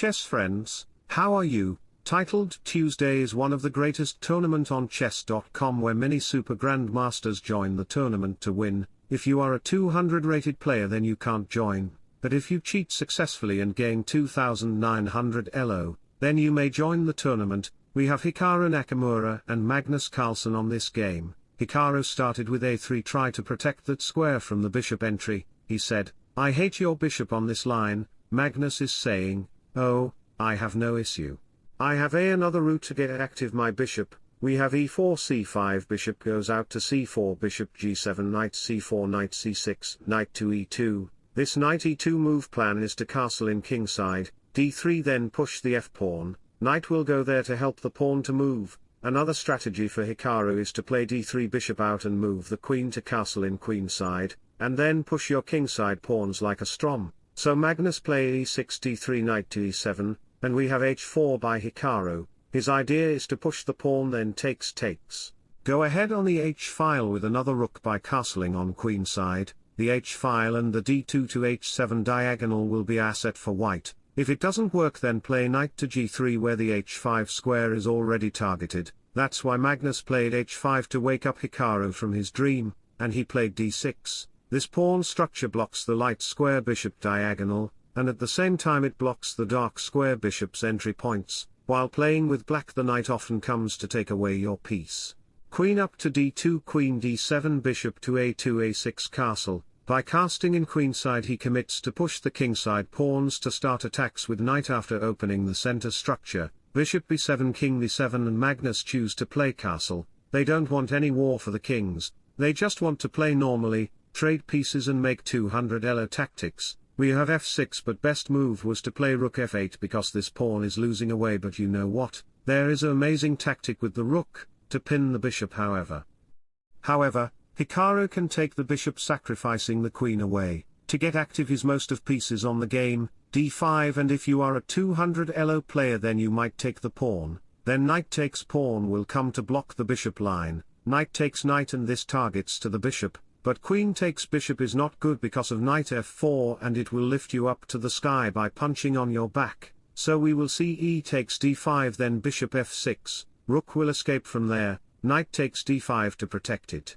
chess friends, how are you? Titled Tuesday is one of the greatest tournament on chess.com where many super grandmasters join the tournament to win, if you are a 200 rated player then you can't join, but if you cheat successfully and gain 2900 ELO, then you may join the tournament, we have Hikaru Nakamura and Magnus Carlsen on this game, Hikaru started with a3 try to protect that square from the bishop entry, he said, I hate your bishop on this line, Magnus is saying, oh, I have no issue. I have a another route to get active my bishop, we have e4 c5 bishop goes out to c4 bishop g7 knight c4 knight c6 knight to e2, this knight e2 move plan is to castle in kingside, d3 then push the f-pawn, knight will go there to help the pawn to move, Another strategy for Hikaru is to play d3 bishop out and move the queen to castle in queenside, and then push your kingside pawns like a strom. So Magnus play e6 d3 knight to e7, and we have h4 by Hikaru, his idea is to push the pawn then takes takes. Go ahead on the h-file with another rook by castling on queenside, the h-file and the d2 to h7 diagonal will be asset for white, if it doesn't work then play knight to g3 where the h5 square is already targeted, that's why Magnus played h5 to wake up Hikaru from his dream, and he played d6. This pawn structure blocks the light square bishop diagonal, and at the same time it blocks the dark square bishop's entry points, while playing with black the knight often comes to take away your piece. Queen up to d2 queen d7 bishop to a2 a6 castle, by casting in queenside he commits to push the kingside pawns to start attacks with knight after opening the center structure, bishop b7 king d7 and Magnus choose to play castle, they don't want any war for the kings, they just want to play normally, trade pieces and make 200 elo tactics, we have f6 but best move was to play rook f8 because this pawn is losing away but you know what, there is an amazing tactic with the rook, to pin the bishop however. However, Hikaru can take the bishop sacrificing the queen away, to get active his most of pieces on the game, d5 and if you are a 200 elo player then you might take the pawn, then knight takes pawn will come to block the bishop line, knight takes knight and this targets to the bishop, but queen takes bishop is not good because of knight f4 and it will lift you up to the sky by punching on your back, so we will see e takes d5 then bishop f6, rook will escape from there, knight takes d5 to protect it.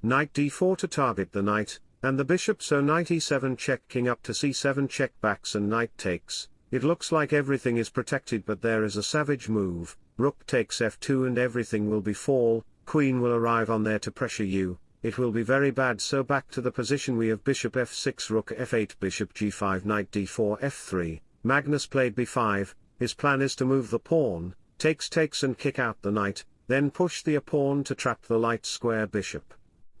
Knight d4 to target the knight, and the bishop so knight e7 check king up to c7 check backs and knight takes, it looks like everything is protected but there is a savage move, rook takes f2 and everything will be fall, queen will arrive on there to pressure you, it will be very bad so back to the position we have bishop f6 rook f8 bishop g5 knight d4 f3, Magnus played b5, his plan is to move the pawn, takes takes and kick out the knight, then push the a pawn to trap the light square bishop.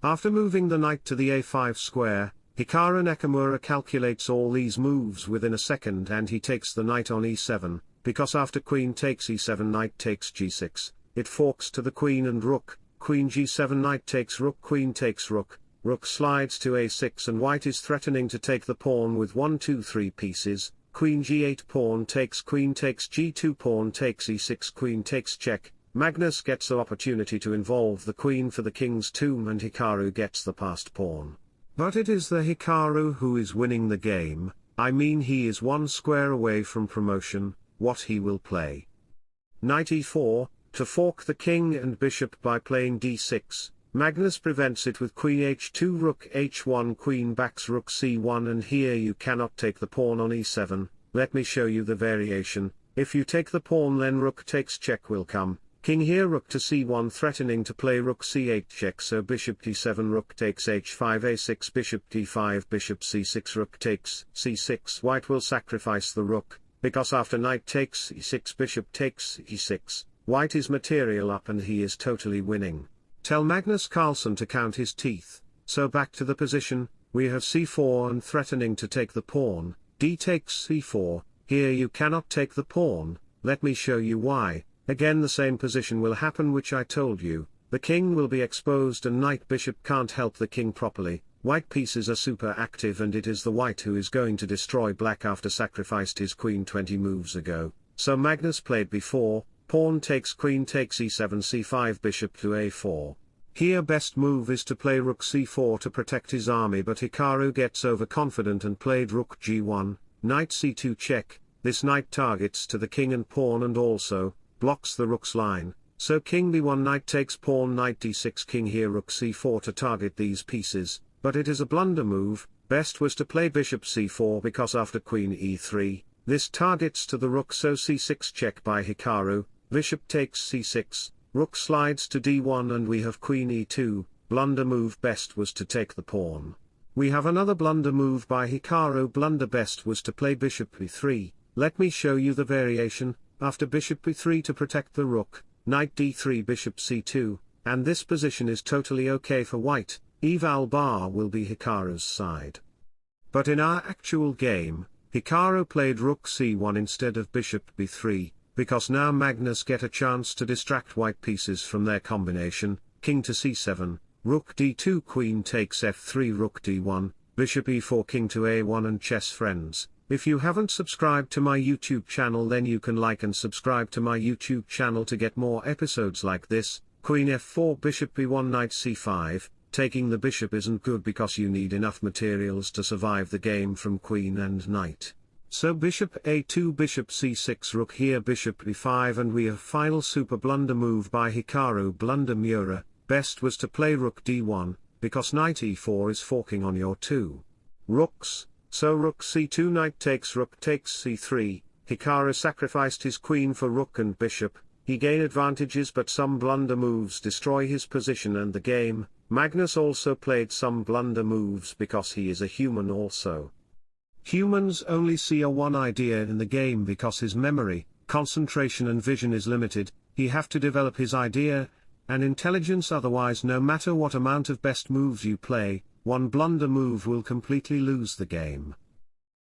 After moving the knight to the a5 square, Hikaru Nakamura calculates all these moves within a second and he takes the knight on e7, because after queen takes e7 knight takes g6, it forks to the queen and rook, queen g7 knight takes rook queen takes rook, rook slides to a6 and white is threatening to take the pawn with 1 2 3 pieces, queen g8 pawn takes queen takes g2 pawn takes e6 queen takes check, Magnus gets the opportunity to involve the queen for the king's tomb and Hikaru gets the passed pawn. But it is the Hikaru who is winning the game, I mean he is one square away from promotion, what he will play. Knight e4, to fork the king and bishop by playing d6, Magnus prevents it with queen h2 rook h1 queen backs rook c1 and here you cannot take the pawn on e7, let me show you the variation, if you take the pawn then rook takes check will come, King here rook to c1 threatening to play rook c8 check. So bishop d7 rook takes h5 a6 bishop d5 bishop c6 rook takes c6 white will sacrifice the rook, because after knight takes e6 bishop takes e6, white is material up and he is totally winning. Tell Magnus Carlsen to count his teeth, so back to the position, we have c4 and threatening to take the pawn, d takes c4, here you cannot take the pawn, let me show you why, Again the same position will happen which I told you, the king will be exposed and knight bishop can't help the king properly, white pieces are super active and it is the white who is going to destroy black after sacrificed his queen 20 moves ago, so Magnus played before, pawn takes queen takes e7 c5 bishop to a4. Here best move is to play rook c4 to protect his army but Hikaru gets overconfident and played rook g1, knight c2 check, this knight targets to the king and pawn and also, blocks the rook's line, so king b1 knight takes pawn knight d6 king here rook c4 to target these pieces, but it is a blunder move, best was to play bishop c4 because after queen e3, this targets to the rook so c6 check by Hikaru, bishop takes c6, rook slides to d1 and we have queen e2, blunder move best was to take the pawn. We have another blunder move by Hikaru. Blunder best was to play bishop b3, let me show you the variation, after bishop b3 to protect the rook, knight d3 bishop c2, and this position is totally okay for white, eval bar will be Hikaru's side. But in our actual game, Hikaru played rook c1 instead of bishop b3, because now Magnus get a chance to distract white pieces from their combination, king to c7, rook d2 queen takes f3 rook d1, bishop e4 king to a1 and chess friends, if you haven't subscribed to my YouTube channel then you can like and subscribe to my YouTube channel to get more episodes like this, queen f4 bishop b1 knight c5, taking the bishop isn't good because you need enough materials to survive the game from queen and knight. So bishop a2 bishop c6 rook here bishop b5 and we have final super blunder move by Hikaru blunder Mura, best was to play rook d1, because knight e4 is forking on your two. Rooks, so rook c2 knight takes rook takes c3, Hikaru sacrificed his queen for rook and bishop, he gain advantages but some blunder moves destroy his position and the game, Magnus also played some blunder moves because he is a human also. Humans only see a one idea in the game because his memory, concentration and vision is limited, he have to develop his idea, and intelligence otherwise no matter what amount of best moves you play, one blunder move will completely lose the game.